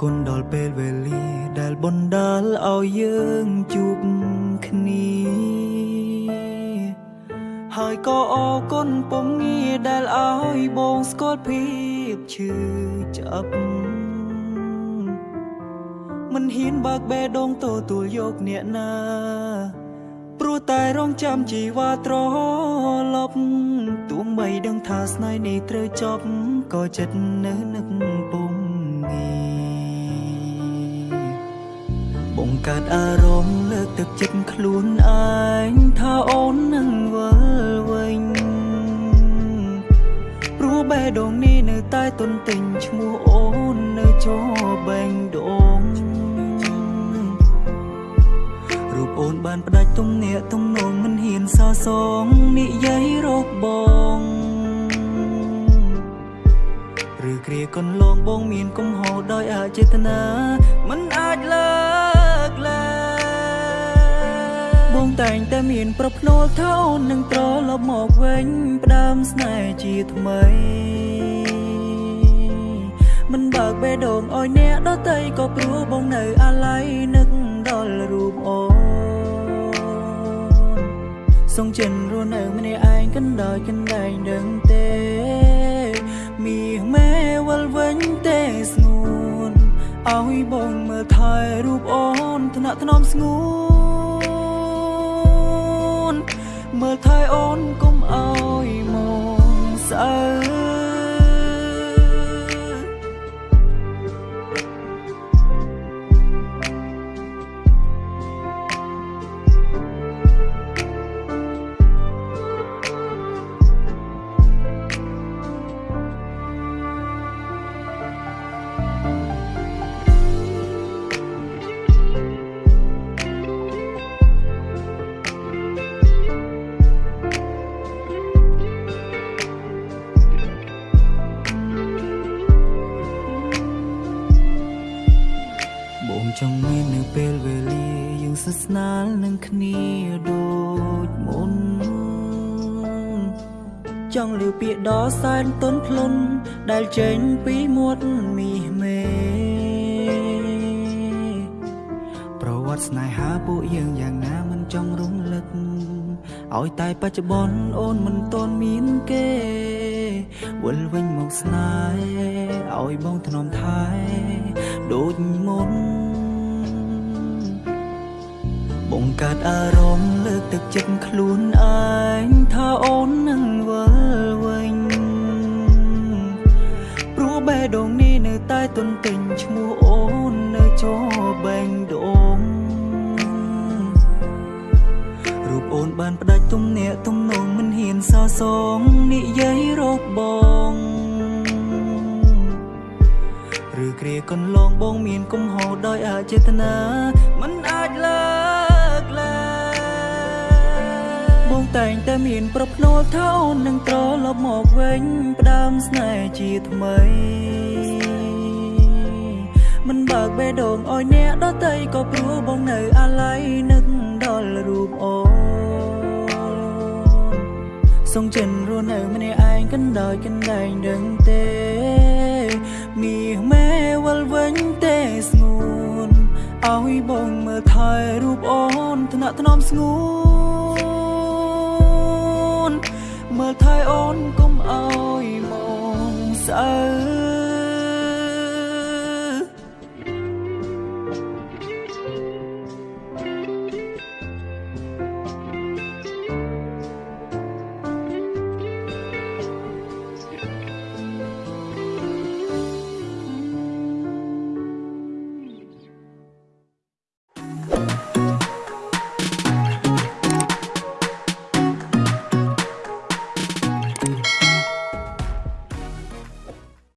គុណដល់ពេលវេលាដែលបណ្ដាលឲ្យយើងជួបគ្នាហើយក៏អរគុណពំងាដែលឲ្យបងស្គាល់ភាពឈឺចាប់មិនហ៊ានបើកបេះដូងទទួលយកអ្នកណាព្រោះតែរងចាំជីវ៉ាត្រឡប់ទោះបីដឹងថាស្នេហ៍នេះត្រូវចប់ក៏ចិត្តនៅនឹកពុំងា កើតអារម្មណ៍លើកទឹកចិត្តខ្លួនឯងថាអូននឹងវិលវិញព្រោះបេះដូងនេះនៅតែទន្ទិញឈ្មោះអូននៅជាប់បែងដូងរូបអូនបានផ្ដាច់ទំនាក់ទំនងមិនហ៊ានសរសងនិយាយរកបងឬគ្រាកន្លងបងមានកំហុសដោយអចេតនាមិនអាចលើក លែងបងតែងតែមានប្រភ្នូលថាអូននឹងត្រឡប់មកវិញផ្ដើមស្នេហ៍ជាថ្មីមិនបើកបេះដូងឲ្យអ្នកដតីក៏ព្រោះបងនៅអាឡ័យនឹកដល់រូបអូនសងចិនរស់នៅម្នាក់ឯងកណ្ដោយកណ្ដែងដឹងទេមាសមេវល់វិញទេស្ងួនឲ្យបងមើលថែរូបអូនថ្នា ក់ថ្នមស្ងួន ចង់មាននៅពេលវេលាយើងស្និទ្ធស្នាលនឹងគ្នាដូចមុនចង់លឺពាក្យដ៏សែនទន់ភ្លន់ដែលចេញពីមាត់មាសមេប្រវត្តិស្នេហាពួកយើងយ៉ាងណាមិនចង់រំលឹកឲ្យតែបច្ចុប្បន្នអូនមិនទាន់មានគេវិលវិញមកស្នេហ៍ឲ្យបងធ្នមថែដូចមុន បង្កើតអារម្មណ៍លើកទឹកចិត្តខ្លួនឯងថាអូននឹងវិលវិញព្រោះបេះដូងនេះនៅតែទន្ទិញឈ្មោះអូននៅជាប់បែងដូងរូបអូនបានផ្ដាច់ទំនាក់ទំនងមិនហ៊ានសរសងនិយាយរកបងឬគ្រាកន្លងបងមានកំហុសដោយអចេតនាមិនអាចលើកលែង បងតែងតែមានប្រភ្នូលថាអូននឹងត្រឡប់មកវិញផ្ដើមស្នេហ៍ជាថ្មីមិនបើកបេះដូងឲ្យអ្នកដតីក៏ព្រោះបងនៅអាឡ័យនឹកដល់រូបអូនសងចិនរស់នៅម្នាក់ឯងកណ្ដោយកណ្ដែងដឹងទេមាសមេវល់វិញទេស្ងួនឲ្យបងមើលថែរូបអូនថ្នាក់ថ្នមស្ងួន